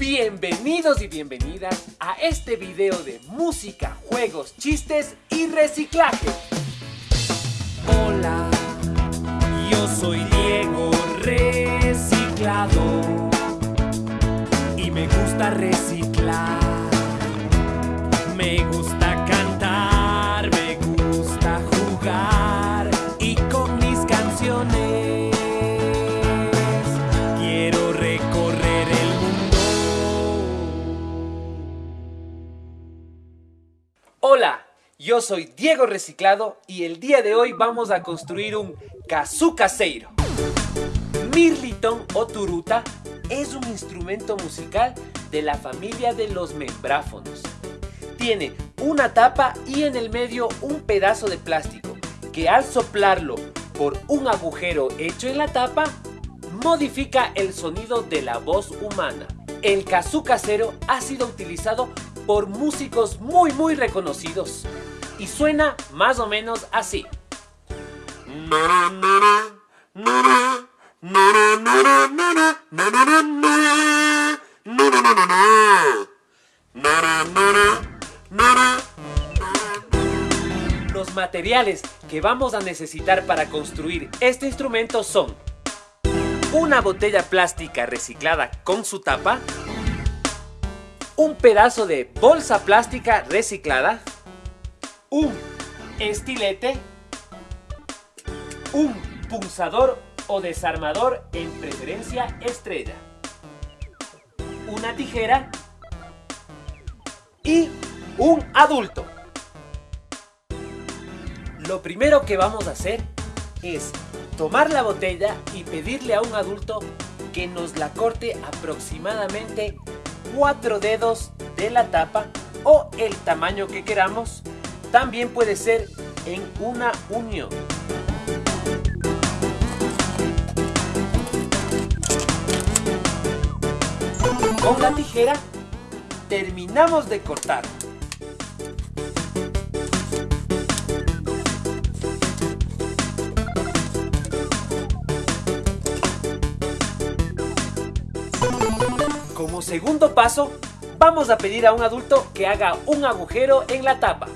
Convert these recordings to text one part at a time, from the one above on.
Bienvenidos y bienvenidas a este video de música, juegos, chistes y reciclaje. Hola, yo soy Diego Reciclado y me gusta reciclar. Hola, yo soy Diego Reciclado y el día de hoy vamos a construir un kazoo caseiro. Mirliton o turuta es un instrumento musical de la familia de los membráfonos. Tiene una tapa y en el medio un pedazo de plástico que al soplarlo por un agujero hecho en la tapa modifica el sonido de la voz humana. El kazoo casero ha sido utilizado por músicos muy muy reconocidos y suena más o menos así. Los materiales que vamos a necesitar para construir este instrumento son una botella plástica reciclada con su tapa, un pedazo de bolsa plástica reciclada, un estilete, un punzador o desarmador en preferencia estrella, una tijera y un adulto. Lo primero que vamos a hacer es tomar la botella y pedirle a un adulto que nos la corte aproximadamente 4 dedos de la tapa o el tamaño que queramos. También puede ser en una unión. Con la tijera terminamos de cortar. Como segundo paso, vamos a pedir a un adulto que haga un agujero en la tapa.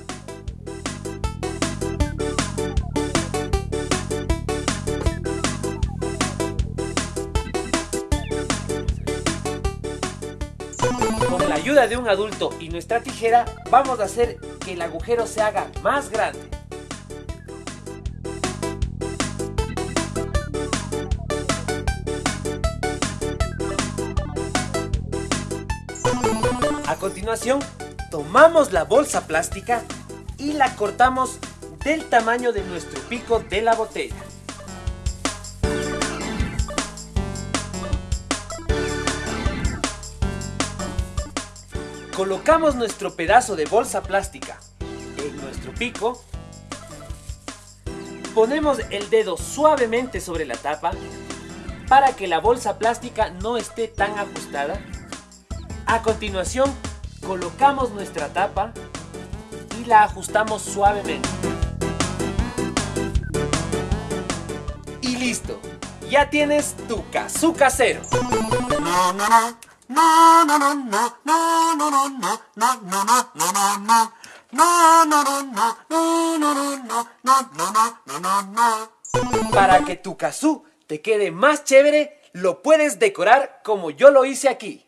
Con la ayuda de un adulto y nuestra tijera, vamos a hacer que el agujero se haga más grande. A continuación, tomamos la bolsa plástica y la cortamos del tamaño de nuestro pico de la botella. Colocamos nuestro pedazo de bolsa plástica en nuestro pico. Ponemos el dedo suavemente sobre la tapa para que la bolsa plástica no esté tan ajustada. A continuación, colocamos nuestra tapa y la ajustamos suavemente. Y listo, ya tienes tu kazoo casero. Para que tu kazoo te quede más chévere, lo puedes decorar como yo lo hice aquí.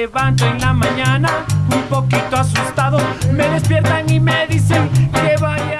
levanto en la mañana un poquito asustado. Me despiertan y me dicen que vaya.